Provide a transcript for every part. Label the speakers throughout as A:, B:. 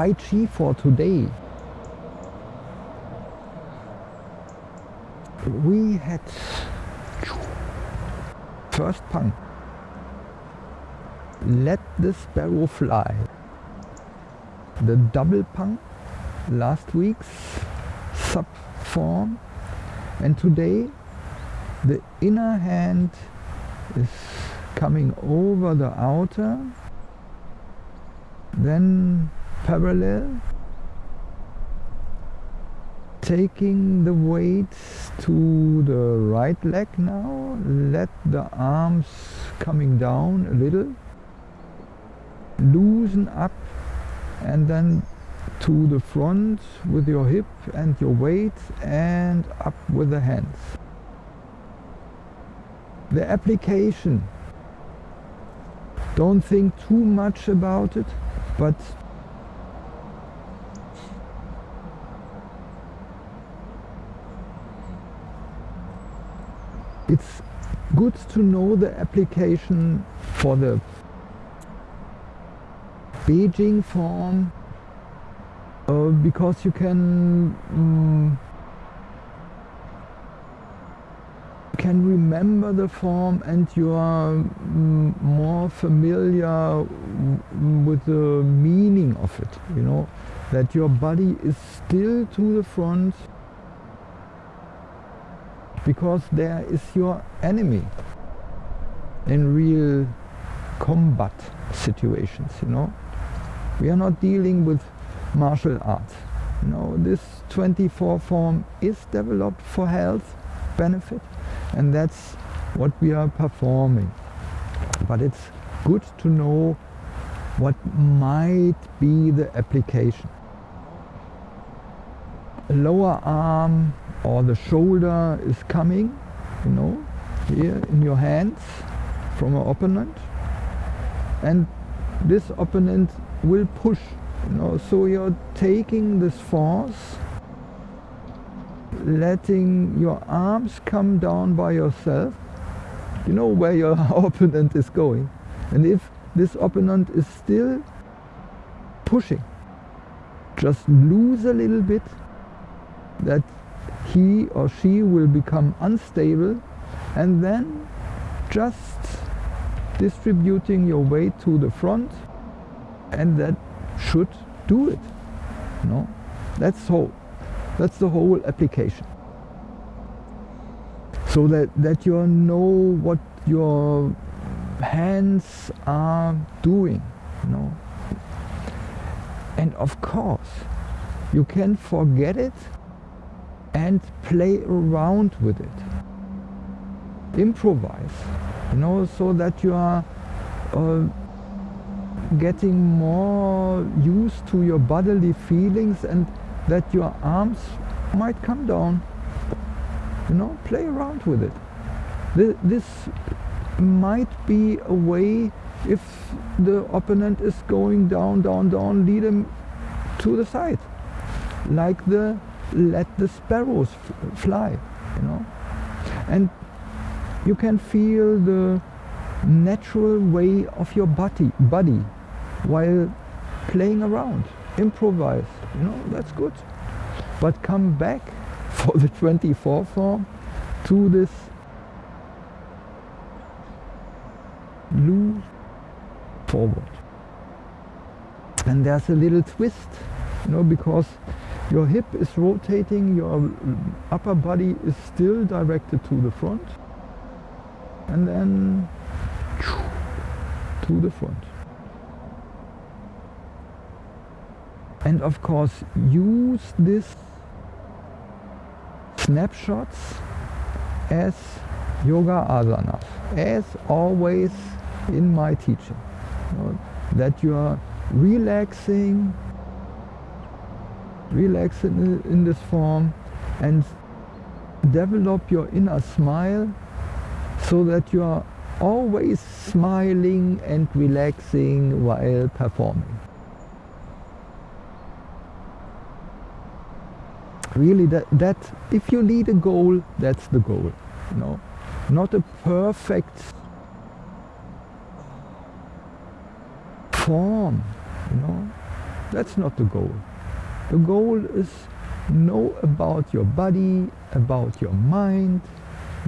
A: Tai Chi for today. We had first punk. Let the sparrow fly. The double punk last week's sub form and today the inner hand is coming over the outer then parallel taking the weight to the right leg now let the arms coming down a little loosen up and then to the front with your hip and your weight and up with the hands. The application, don't think too much about it, but it's good to know the application for the Beijing form uh, because you can um, can remember the form and you are um, more familiar with the meaning of it you know that your body is still to the front because there is your enemy in real combat situations you know we are not dealing with martial arts. You know, this 24 form is developed for health benefit and that's what we are performing. But it's good to know what might be the application. Lower arm or the shoulder is coming, you know, here in your hands from an opponent. And this opponent will push you know. So you're taking this force letting your arms come down by yourself. You know where your opponent is going. And if this opponent is still pushing just lose a little bit that he or she will become unstable and then just distributing your weight to the front and that should do it. No, that's whole. That's the whole application. So that that you know what your hands are doing. You know, and of course, you can forget it and play around with it. Improvise, you know, so that you are uh, getting more used to your bodily feelings and that your arms might come down. You know, play around with it. This might be a way if the opponent is going down, down, down, lead him to the side. Like the let the sparrows fly, you know. And you can feel the natural way of your body, body while playing around, improvise, you know, that's good. But come back for the 24 form to this loose forward. And there's a little twist, you know, because your hip is rotating, your upper body is still directed to the front, and then to the front. and of course use this snapshots as yoga asanas as always in my teaching you know, that you are relaxing relaxing in this form and develop your inner smile so that you are always smiling and relaxing while performing really that, that if you lead a goal, that's the goal. You know, not a perfect form. You know, That's not the goal. The goal is know about your body, about your mind,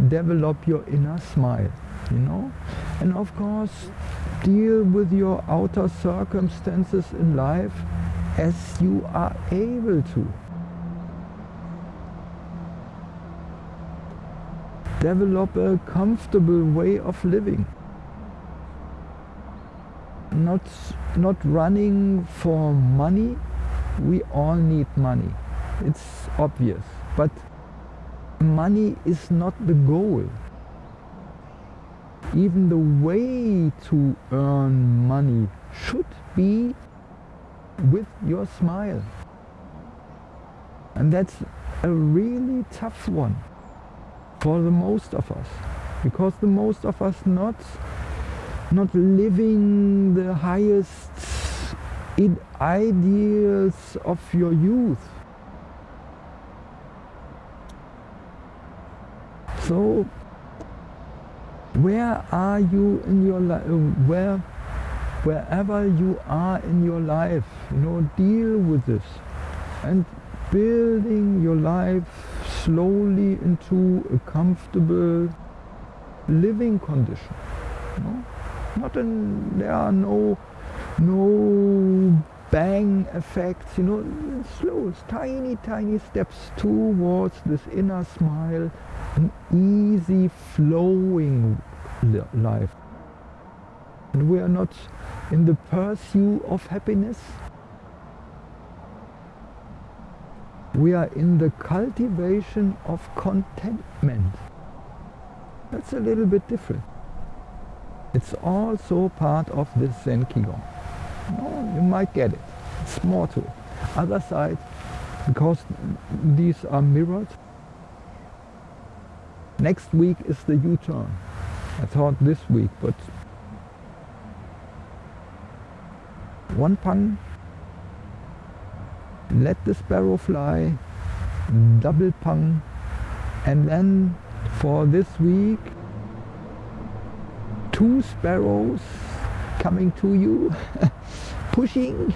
A: develop your inner smile, you know? And of course, deal with your outer circumstances in life as you are able to. Develop a comfortable way of living. Not, not running for money. We all need money. It's obvious. But money is not the goal. Even the way to earn money should be with your smile. And that's a really tough one for the most of us. Because the most of us not, not living the highest ideals of your youth. So where are you in your life? Uh, where, wherever you are in your life, you know, deal with this and building your life slowly into a comfortable living condition. You know? Not in, there are no no bang effects, you know, slow, tiny, tiny steps towards this inner smile, an easy flowing life. And we are not in the pursuit of happiness. We are in the cultivation of contentment. That's a little bit different. It's also part of this Zen Qigong. No, you might get it. It's more to it. Other side, because these are mirrored, next week is the U-turn. I thought this week, but one pang, let the sparrow fly, double pang, and then for this week, two sparrows coming to you, pushing,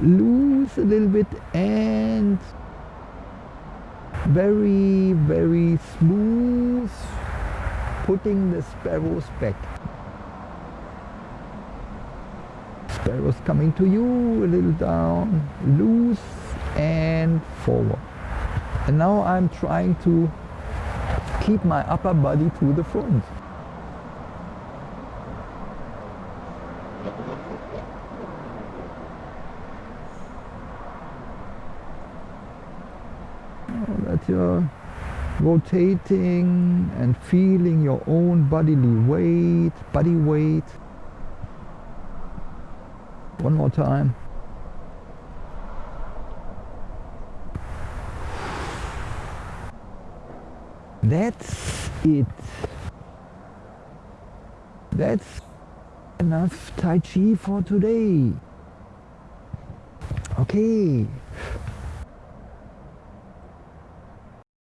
A: loose a little bit and very, very smooth, putting the sparrows back. Sparrows coming to you, a little down, loose and forward. And now I'm trying to keep my upper body to the front. That you're rotating and feeling your own bodily weight, body weight. One more time. That's it. That's enough Tai Chi for today. Okay,